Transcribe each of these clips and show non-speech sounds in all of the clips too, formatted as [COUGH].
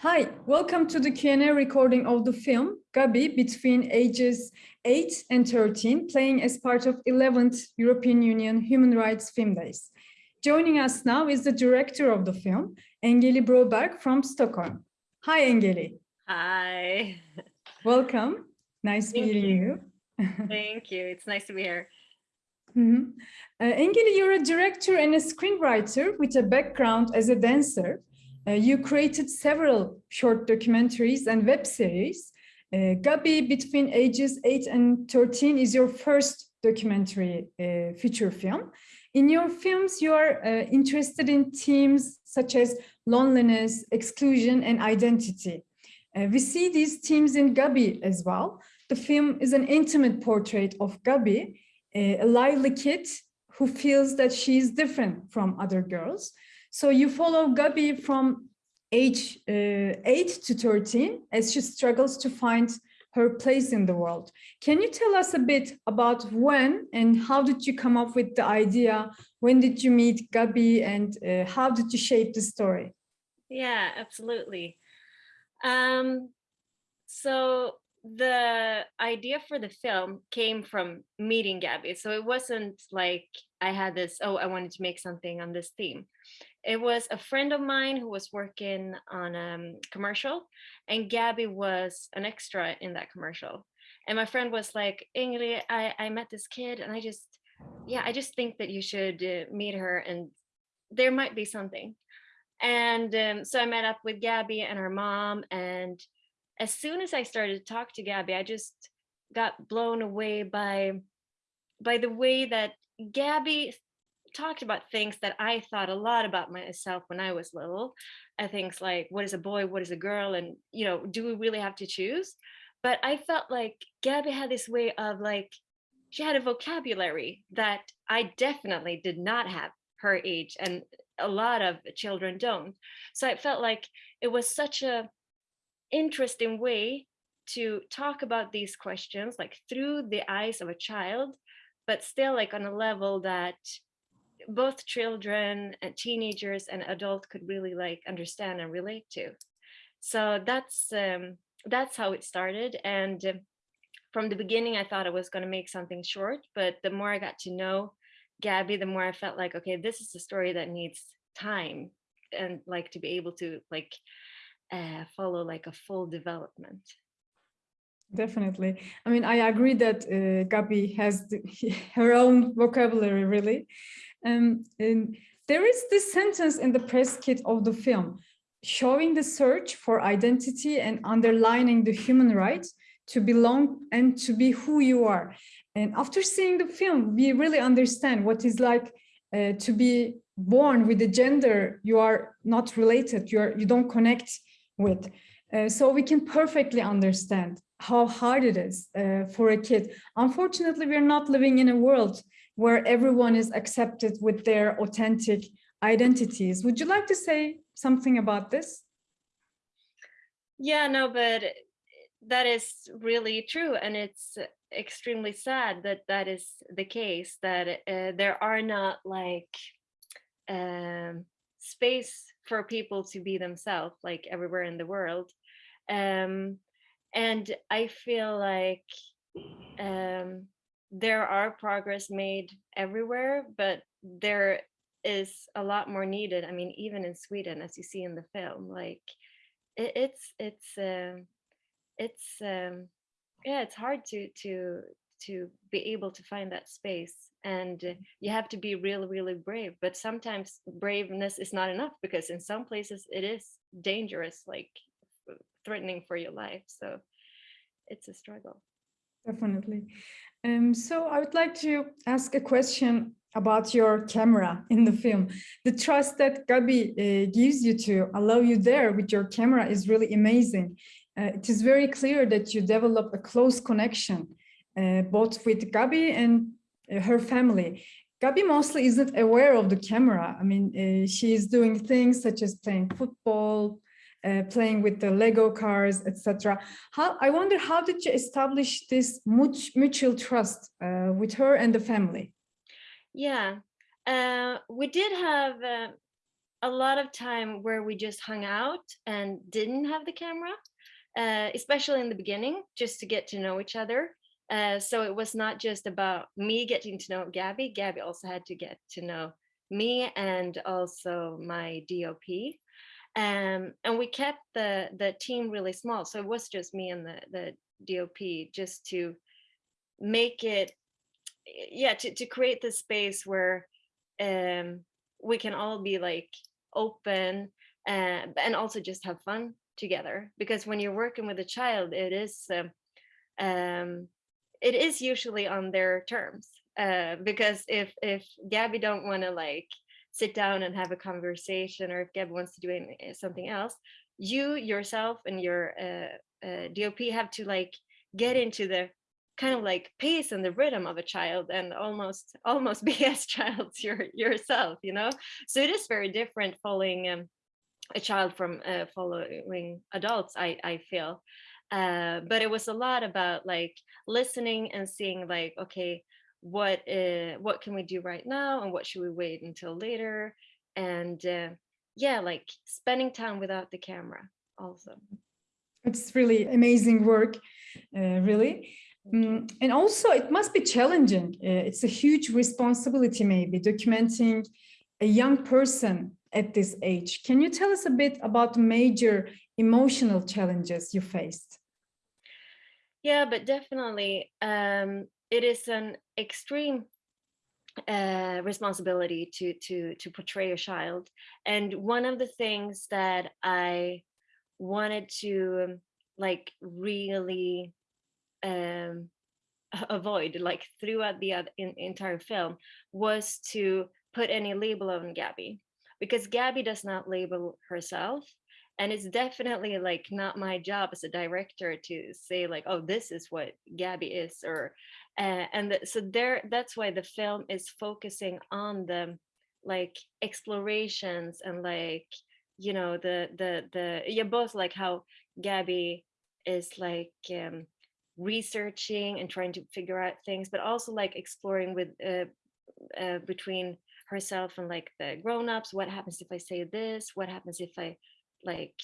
Hi, welcome to the Q&A recording of the film Gabi between ages 8 and 13, playing as part of 11th European Union Human Rights Film Days. Joining us now is the director of the film, Engeli Broberg from Stockholm. Hi, Engeli. Hi. [LAUGHS] Welcome. Nice Thank meeting you. you. [LAUGHS] Thank you. It's nice to be here. Mhm. Uh, Engeli, you're a director and a screenwriter with a background as a dancer. Uh, you created several short documentaries and web series. Uh, Gabi, between ages 8 and 13, is your first documentary uh, feature film. In your films, you are uh, interested in themes such as loneliness, exclusion, and identity. Uh, we see these themes in Gabi as well. The film is an intimate portrait of Gabi, a lively kid who feels that she is different from other girls. So you follow Gabi from age uh, 8 to 13 as she struggles to find her place in the world. Can you tell us a bit about when and how did you come up with the idea? When did you meet Gabi and uh, how did you shape the story? Yeah, absolutely. Um, so the idea for the film came from meeting Gabi. So it wasn't like I had this, oh, I wanted to make something on this theme. It was a friend of mine who was working on a um, commercial and Gabi was an extra in that commercial. And my friend was like, Ingrid, I, I met this kid and I just, yeah, I just think that you should uh, meet her and there might be something. And um, so I met up with Gabi and her mom and as soon as I started to talk to Gabi, I just got blown away by by the way that Gabi talked about things that I thought a lot about myself when I was little. I things like what is a boy, what is a girl, and you know, do we really have to choose? But I felt like Gabi had this way of like she had a vocabulary that I definitely did not have her age and a lot of children don't. So I felt like it was such a interesting way to talk about these questions like through the eyes of a child but still like on a level that both children and teenagers and adults could really like understand and relate to so that's um that's how it started and um, from the beginning i thought i was going to make something short but the more i got to know gabi the more i felt like okay this is a story that needs time and like to be able to like uh, follow like a full development. Definitely. I mean, I agree that uh, Gabi has the, [LAUGHS] her own vocabulary, really. Um, there is this sentence in the press kit of the film, showing the search for identity and underlining the human right to belong and to be who you are. And after seeing the film, we really understand what is like uh, to be born with a gender you are not related, you, are, you don't connect with. Uh, so we can perfectly understand how hard it is uh, for a kid. Unfortunately, we're not living in a world where everyone is accepted with their authentic identities. Would you like to say something about this? Yeah, no, but that is really true. And it's extremely sad that that is the case, that uh, there are not like um, space for people to be themselves like everywhere in the world um, and i feel like um, there are progress made everywhere but there is a lot more needed i mean even in sweden as you see in the film like it, it's it's um, it's um, yeah it's hard to to to be able to find that space and uh, you have to be really really brave but sometimes braveness is not enough because in some places it is dangerous like threatening for your life so it's a struggle definitely um, so i would like to ask a question about your camera in the film the trust that gabi uh, gives you to allow you there with your camera is really amazing uh, it is very clear that you develop a close connection uh, both with Gabi and uh, her family. Gabi mostly isn't aware of the camera. I mean, uh, she is doing things such as playing football, uh, playing with the Lego cars, etc. How I wonder how did you establish this mutual trust uh, with her and the family? Yeah, uh, we did have a lot of time where we just hung out and didn't have the camera, uh, especially in the beginning, just to get to know each other. Uh, so it was not just about me getting to know Gabi. Gabi also had to get to know me and also my DOP. Um, and we kept the the team really small. So it was just me and the, the DOP just to make it, yeah, to, to create the space where um, we can all be like open uh, and also just have fun together. Because when you're working with a child, it is um, um, it is usually on their terms. Uh, because if if Gabi don't want to like sit down and have a conversation, or if Gabi wants to do any, eh, something else, you yourself and your uh, uh, DOP have to like get into the kind of like pace and the rhythm of a child and almost [LAUGHS] almost be as child [LAUGHS] your, yourself you know? So it is very different following um, a child from uh, following adults i i feel. Uh, but it was a lot about like listening and seeing like okay what uh, what can we do right now and what should we wait until later and uh, yeah like spending time without the camera also it's really amazing work uh, really Mm, and also it must be challenging. Uh, it's a huge responsibility, maybe documenting a young person at this age. Can you tell us a bit about major emotional challenges you faced? Yeah, but definitely um, it is an extreme uh, responsibility to to to portray a child. And one of the things that I wanted to like really um, [LAUGHS] avoid like throughout the in, entire film was to put any label on Gabi because Gabi does not label herself and it's definitely like not my job as a director to say like oh this is what Gabi is or uh, and the, so there that's why the film is focusing on the like explorations and like you know the the the yeah both like how Gabi is like um researching and trying to figure out things, but also like exploring with uh, uh, between herself and like the grown-ups. What happens if I say this? What happens if I like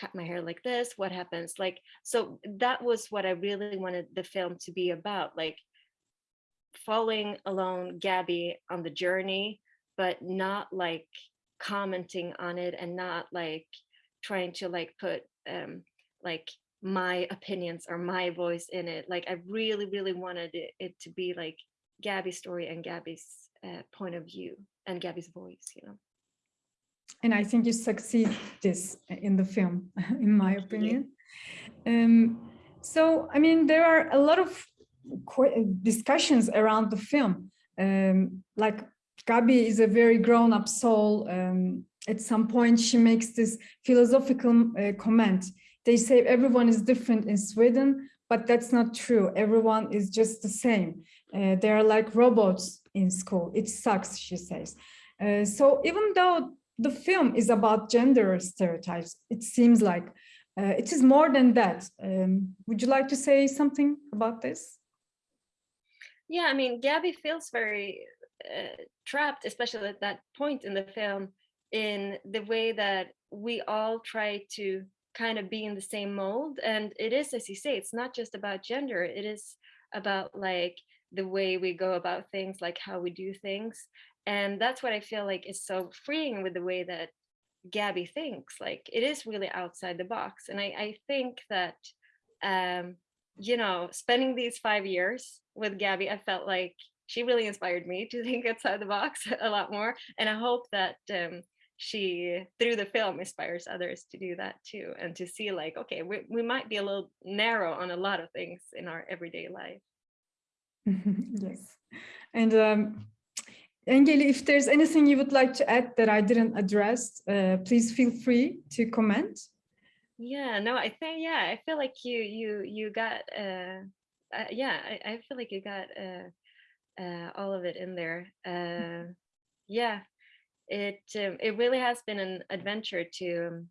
cut my hair like this? What happens? Like, so that was what I really wanted the film to be about, like following along Gabi on the journey, but not like commenting on it and not like trying to like put um like my opinions or my voice in it. Like I really, really wanted it, it to be like Gabi's story and Gabi's uh, point of view and Gabi's voice, you know. And I think you succeed this in the film, [LAUGHS] in my opinion. Um, so, I mean, there are a lot of discussions around the film. Um, like Gabi is a very grown-up soul. Um, at some point, she makes this philosophical uh, comment they say everyone is different in Sweden, but that's not true. Everyone is just the same. Uh, they are like robots in school. It sucks, she says. Uh, so even though the film is about gender stereotypes, it seems like uh, it is more than that. Um, would you like to say something about this? Yeah, I mean, Gabi feels very uh, trapped, especially at that point in the film, in the way that we all try to kind of be in the same mold and it is as you say it's not just about gender it is about like the way we go about things like how we do things and that's what i feel like is so freeing with the way that gabi thinks like it is really outside the box and i, I think that um you know spending these five years with gabi i felt like she really inspired me to [LAUGHS] think outside the box a lot more and i hope that um she through the film inspires others to do that too and to see like okay we, we might be a little narrow on a lot of things in our everyday life. [LAUGHS] Yes and um Engeli, if there's anything you would like to add that I didn't address, uh, please feel free to comment. Yeah, no, I think yeah, I feel like you you you got uh, uh yeah, I, I feel like you got uh, uh all of it in there. Uh, yeah, it um, it really has been an adventure to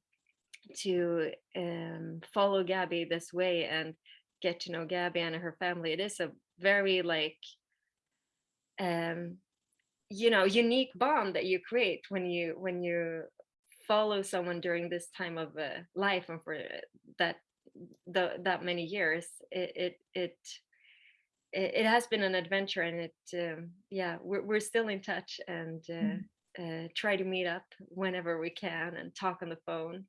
to um, follow Gabi this way and get to know Gabi and her family. It is a very like um you know unique bond that you create when you when you follow someone during this time of uh, life and for that the, that many years, it it it it it has been an adventure and it um, yeah we're, we're still in touch and uh, Mm. uh, try to meet up whenever we can and talk on the phone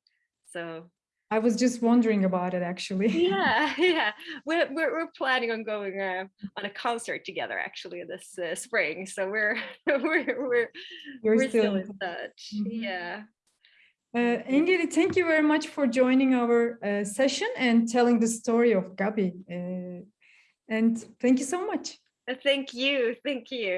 so I was just wondering about it actually. [LAUGHS] yeah [LAUGHS] yeah we're, we're, we're planning on going uh, on a concert together actually this uh, spring so we're [LAUGHS] we're we're, You're we're still still in touch Mhm. yeah Uh, Engeli, thank you very much for joining our uh, session and telling the story of Gabi. Uh, and thank you so much. Uh, thank you thank you